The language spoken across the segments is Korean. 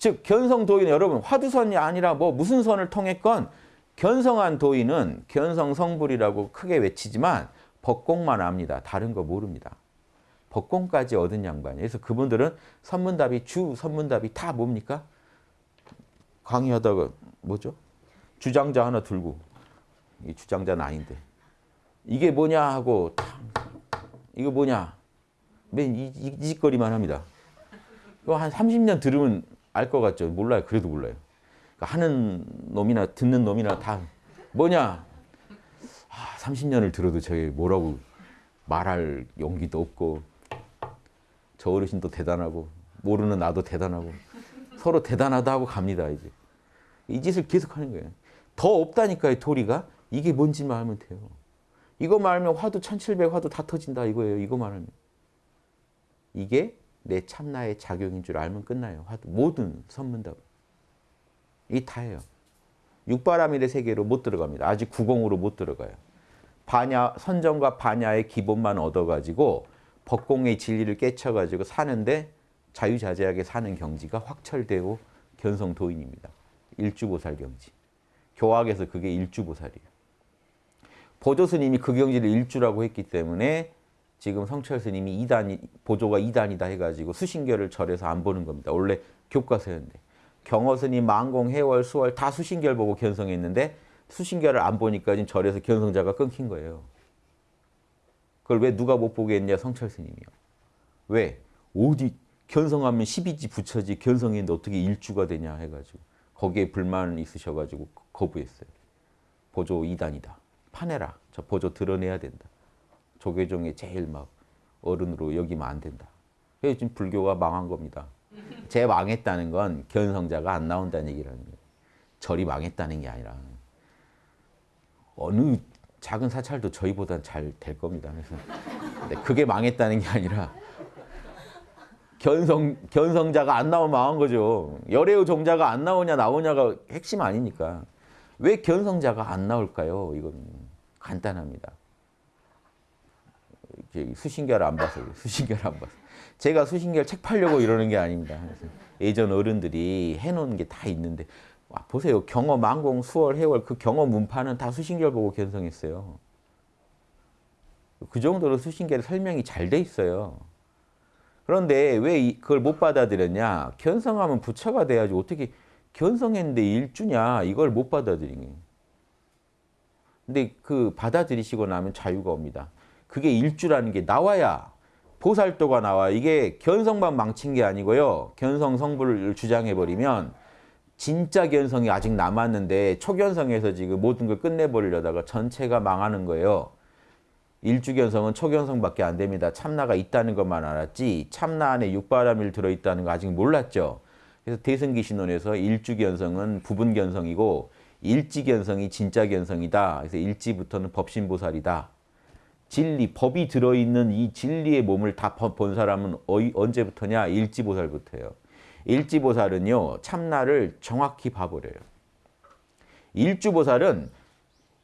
즉 견성 도인은 여러분 화두선이 아니라 뭐 무슨 선을 통했건 견성한 도인은 견성 성불이라고 크게 외치지만 법공만 압니다. 다른 거 모릅니다. 법공까지 얻은 양반이에요. 그래서 그분들은 선문답이 주 선문답이 다 뭡니까? 강의하다가 뭐죠? 주장자 하나 들고 이 주장자는 아닌데 이게 뭐냐 하고 이거 뭐냐 맨 이, 이, 이 짓거리만 합니다. 한 30년 들으면 알 것 같죠? 몰라요. 그래도 몰라요. 그러니까 하는 놈이나 듣는 놈이나 다 뭐냐? 아, 30년을 들어도 저게 뭐라고 말할 용기도 없고 저 어르신도 대단하고 모르는 나도 대단하고 서로 대단하다 하고 갑니다. 이제 이 짓을 계속 하는 거예요. 더 없다니까요. 도리가 이게 뭔지만 알면 돼요. 이거만 알면 화두 1700 화두 다 터진다 이거예요. 이거만 알면. 이게 내 참나의 작용인 줄 알면 끝나요. 모든 선문답. 이 다예요. 육바라밀의 세계로 못 들어갑니다. 아직 구공으로 못 들어가요. 반야 선정과 반야의 기본만 얻어가지고 법공의 진리를 깨쳐가지고 사는데 자유자재하게 사는 경지가 확철되고 견성도인입니다. 일주보살 경지. 교학에서 그게 일주보살이에요. 보조스님이 그 경지를 일주라고 했기 때문에 지금 성철 스님이 2단, 보조가 2단이다 해가지고 수신결을 절에서 안 보는 겁니다. 원래 교과서였는데. 경허 스님, 만공, 해월, 수월 다 수신결 보고 견성했는데 수신결을 안 보니까 지금 절에서 견성자가 끊긴 거예요. 그걸 왜 누가 못 보게 했냐? 성철 스님이요. 왜? 어디 견성하면 12지 부처지 견성했는데 어떻게 일주가 되냐 해가지고 거기에 불만 있으셔가지고 거부했어요. 보조 2단이다. 파내라. 저 보조 드러내야 된다. 조계종의 제일 막 어른으로 여기면 안 된다. 그래서 지금 불교가 망한 겁니다. 제 망했다는 건 견성자가 안 나온다는 얘기라는 거예요. 절이 망했다는 게 아니라 어느 작은 사찰도 저희보다 잘 될 겁니다. 그래서 그게 망했다는 게 아니라 견성, 견성자가 안 나오면 망한 거죠. 열애의 종자가 안 나오냐 나오냐가 핵심 아니니까. 왜 견성자가 안 나올까요? 이건 간단합니다. 수신결 안 봐서 수신결 안 봐서. 제가 수신결 책 팔려고 이러는 게 아닙니다. 예전 어른들이 해놓은 게 다 있는데 와, 보세요. 경어, 만공, 수월, 해월 그 경어 문파는 다 수신결 보고 견성했어요. 그 정도로 수신결 설명이 잘 돼 있어요. 그런데 왜 그걸 못 받아들였냐? 견성하면 부처가 돼야지 어떻게 견성했는데 일주냐? 이걸 못 받아들이니. 근데 그 받아들이시고 나면 자유가 옵니다. 그게 일주라는 게 나와야 보살도가 나와. 이게 견성만 망친 게 아니고요. 견성 성불을 주장해버리면 진짜 견성이 아직 남았는데 초견성에서 지금 모든 걸 끝내버리려다가 전체가 망하는 거예요. 일주견성은 초견성밖에 안 됩니다. 참나가 있다는 것만 알았지 참나 안에 육바람일 들어있다는 거 아직 몰랐죠. 그래서 대승기신론에서 일주견성은 부분견성이고 일지견성이 진짜견성이다. 그래서 일지부터는 법신보살이다. 진리, 법이 들어있는 이 진리의 몸을 다 본 사람은 언제부터냐? 일지보살부터예요. 일지보살은요. 참나를 정확히 봐버려요. 일주보살은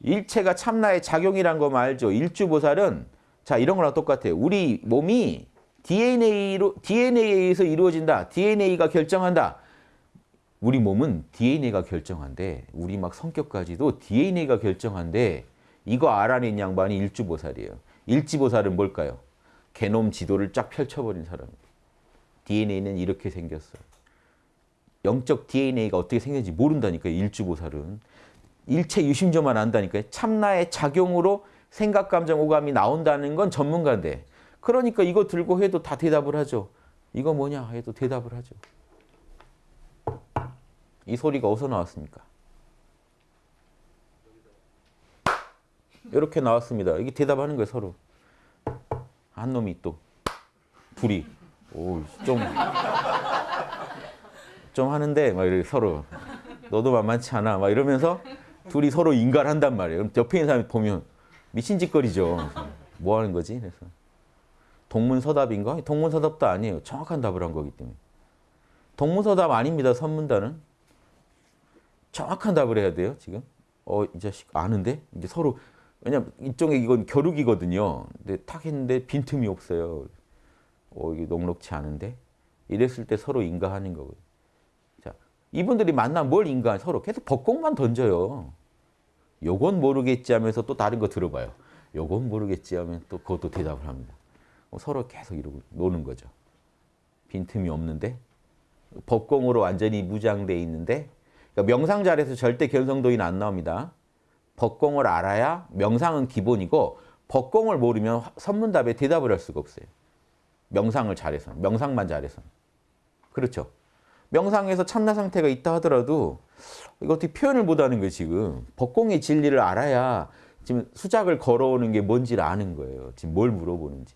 일체가 참나의 작용이란 거 알죠? 일주보살은 자 이런 거랑 똑같아요. 우리 몸이 DNA로, DNA에 의해서 이루어진다. DNA가 결정한다. 우리 몸은 DNA가 결정한데 우리 막 성격까지도 DNA가 결정한데 이거 알아낸 양반이 일주보살이에요. 일지보살은 뭘까요? 게놈 지도를 쫙 펼쳐버린 사람. DNA는 이렇게 생겼어. 영적 DNA가 어떻게 생겼는지 모른다니까요. 일주보살은. 일체 유심조만 안다니까요. 참나의 작용으로 생각, 감정, 오감이 나온다는 건 전문가인데 그러니까 이거 들고 해도 다 대답을 하죠. 이거 뭐냐 해도 대답을 하죠. 이 소리가 어디서 나왔습니까? 이렇게 나왔습니다. 이게 대답하는 거예요, 서로. 한 놈이 또 둘이 오, 좀, 좀 하는데 막 이렇게 서로 너도 만만치 않아 막 이러면서 둘이 서로 인간한단 말이에요. 그럼 옆에 있는 사람이 보면 미친 짓거리죠. 뭐 하는 거지? 그래서 동문서답인가? 동문서답도 아니에요. 정확한 답을 한 거기 때문에. 동문서답 아닙니다. 선문단은. 정확한 답을 해야 돼요. 지금. 어, 이 자식 아는데? 이제 서로 왜냐면 이쪽에 이건 겨루기거든요. 근데 탁 했는데 빈틈이 없어요. 어, 이게 녹록치 않은데? 이랬을 때 서로 인가하는 거고요. 자, 이분들이 만나면 뭘 인간 서로 계속 벅공만 던져요. 요건 모르겠지 하면서 또 다른 거 들어봐요. 요건 모르겠지 하면 또 그것도 대답을 합니다. 어, 서로 계속 이러고 노는 거죠. 빈틈이 없는데 법공으로 완전히 무장돼 있는데 그러니까 명상 잘해서 절대 견성도인 안 나옵니다. 법공을 알아야 명상은 기본이고 법공을 모르면 선문답에 대답을 할 수가 없어요. 명상을 잘해서 명상만 잘해서 그렇죠. 명상에서 참나 상태가 있다 하더라도 이거 어떻게 표현을 못하는 거예요 지금 법공의 진리를 알아야 지금 수작을 걸어오는 게 뭔지를 아는 거예요 지금 뭘 물어보는지